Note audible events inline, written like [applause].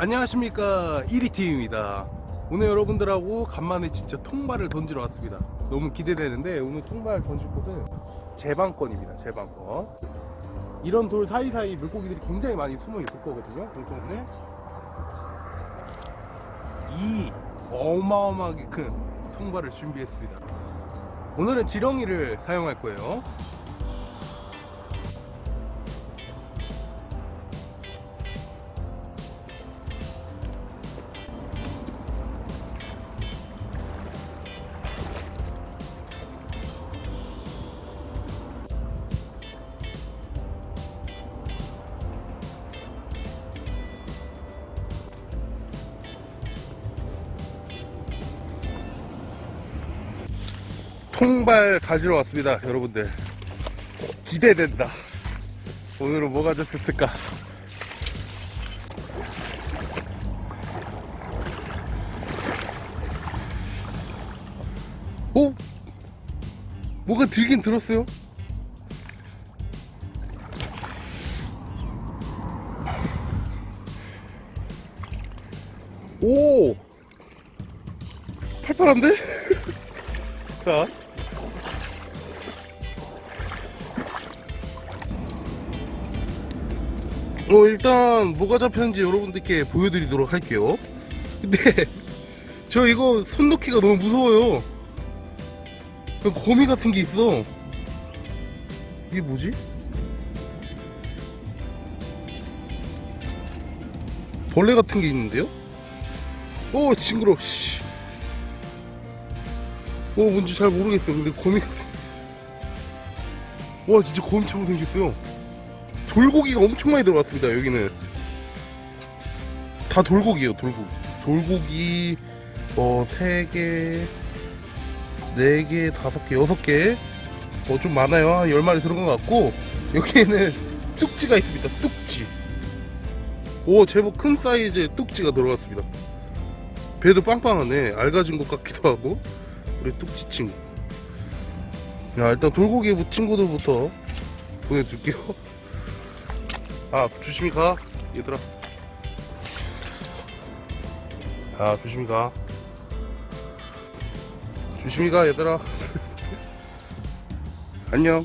안녕하십니까. 1위팀입니다. 오늘 여러분들하고 간만에 진짜 통발을 던지러 왔습니다. 너무 기대되는데 오늘 통발 던질 곳은 제방권입니다 제방권. 이런 돌 사이사이 물고기들이 굉장히 많이 숨어 있을 거거든요. 그래서 오늘 이 어마어마하게 큰 통발을 준비했습니다. 오늘은 지렁이를 사용할 거예요 통발 가지러 왔습니다 여러분들. 기대된다. 오늘은 뭐가 잡혔을까? 오? 뭐가 들긴 들었어요? 오! 팔팔한데? [laughs] 자 어 일단 뭐가 잡혔는지 여러분들께 보여드리도록 할게요. 근데 [laughs] 저 이거 손 놓기가 너무 무서워요. 거미 같은 게 있어. 이게 뭐지? 벌레 같은 게 있는데요? 오 징그러 씨. 어 뭔지 잘 모르겠어요. 근데 거미 같은 와 진짜 거미처럼 생겼어요 돌고기가 엄청 많이 들어갔습니다 여기는. 다 돌고기예요 돌고기. 돌고기 어 3개 4개 5개 6개. 어좀 많아요. 한 10마리 들어간 것 같고 여기에는 뚝지가 있습니다 뚝지. 오 제법 큰 사이즈의 뚝지가 들어갔습니다. 배도 빵빵하네. 알가진 것 같기도 하고 우리 뚝지 친구. 야 일단 돌고기 친구들부터 보내줄게요 [laughs] 아 조심히 가. 얘들아 아 조심히 가. 조심히 가 얘들아. [laughs] 안녕